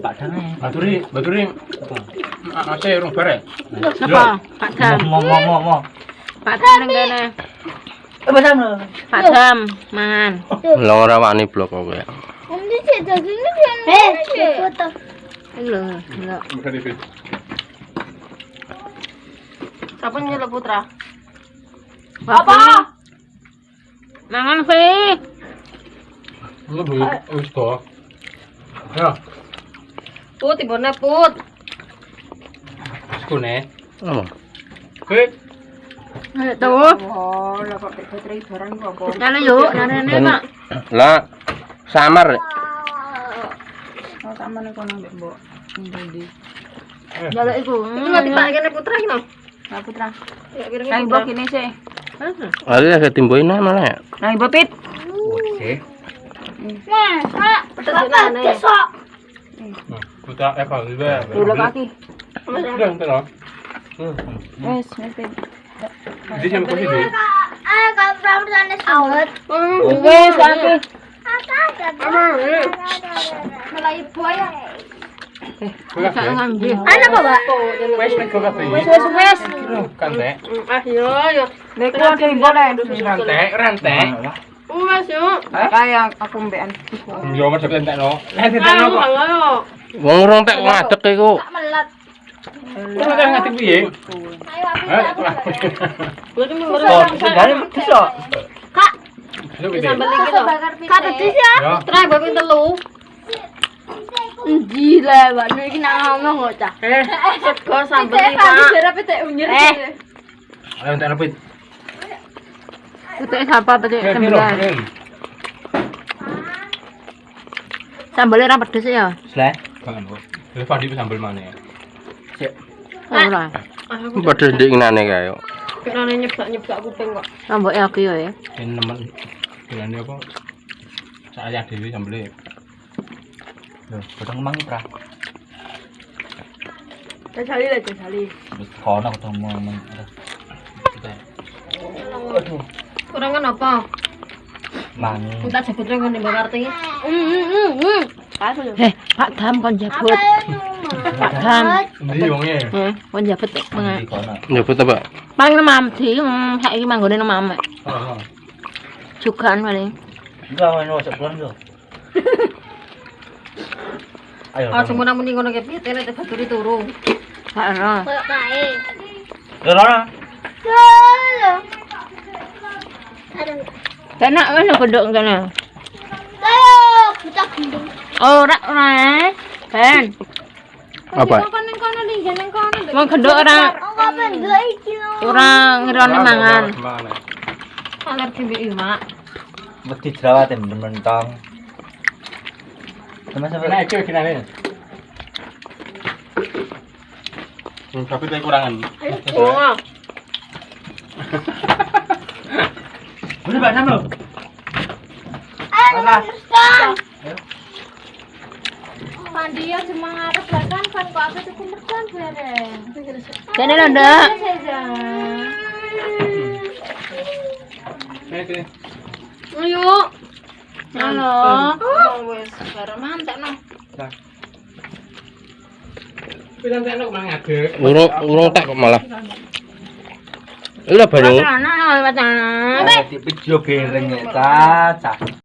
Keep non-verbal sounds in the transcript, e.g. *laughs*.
Padang ae. Baturi, baturi. Urung bare. Sapa? Pak Dam. Mo mo mo mo. Pak Dam ning kene. Eh padang lho. Pak Dam mangan. Ora wani blok ya. Eh foto. Iki lho, lho. Sapa nyeluk putra? Apa? Mangan fi. Lu wis kok. Ya, Put ibone put. kune. Apa? Fit. Tuh. Oh, lah kok baterai barang? Nana nana. Lah samar. Oh, sama nih kono mbek mbok. Ndi. Jaluk iku. Iki mati Pak kene putra iki. Nah, Putra. Ya kira Nang mbok kene sih. Ali ya ketimboin ae malah ya. Nang mbok pit. Oke. Nah, Besok. Putra eh kalau juga. Dulu kaki. Udah, entar loh. Wes, wes pit. Di jam kopi deh. Ah, kalau pernah sana awet. Wes kaki. Mulai buaya. Ana apa, Mbak? Wes nek kopi. Wes, wes, wes. Kan teh. Ah yo yo. Nek ada yang boleh. Rantai, rantai. Mas yo. Kayak aku mbekan. Yo mas sampe entek no. Eh entek no kok. Ayo. Wong urung tek ngadeg iku. Melat. Terus kan ngati piye? Ayo aku. Kuwi mau Oh, dari bisa. Kak, sambel iki lho. Kak pedes ya? Trai babi telu. Gila, Mbak Nur iki nak ngomong kok, Cak. Eh, sego sambel iki, Pak. Ayo entek no Petek sapa petek Eh, sambel. piro, piro. Sambelnya ra pedes ya. Sleh. Kan kok. Wis padi sambel mana ya? Ora. Padha ndik nane kae. Kene nyebak-nyebak kuping kok. Sambel aku ya. Ini nemen. Bilane apa? Saya dhewe sambele. Lho, padang mang pra. Jajali lah. Wis kono ketemu men. Kurang kan apa? Mangi. Kita jebut nang ngene Mbak Karti. Eh, Pak Dam kon jebut. Pak Dam. Ndi wonge? Eh, kon menga. kono. Nyebut apa? Paling mam di saiki manggone nang mam. Heeh. Jugaan paling. Enggak ono cek pulang yo. Ayo. Oh, cuma namun ngono ke piye baturi turu. Gak ora. Kayak kae. Yo Lora. Halo. Aduh. Kena wis kodok kene. Ayo, kita gendong. Ora ora. Ben. Apa? Kono. Wong gendok ora Oh, ora ngerone mangan. Mana? Alergi mbek imak. Mesti jerawat yang mentong. Sama sama. Nah, iki kinane. Hmm, tapi kurangan. Oh. *laughs* Udah Pak Sam. Ayo, Mersan. Pandi ya cuma ngarep belakang kan kok aku tuh mersan bareng. Kene lho, Nduk. Sini. Ayo. Halo. Wis bareng mantek no. Pisan teh kok malah ngadeg. Urung tek kok malah. Lha baru. Ana ana ana. Dipijo bereng ta, cah.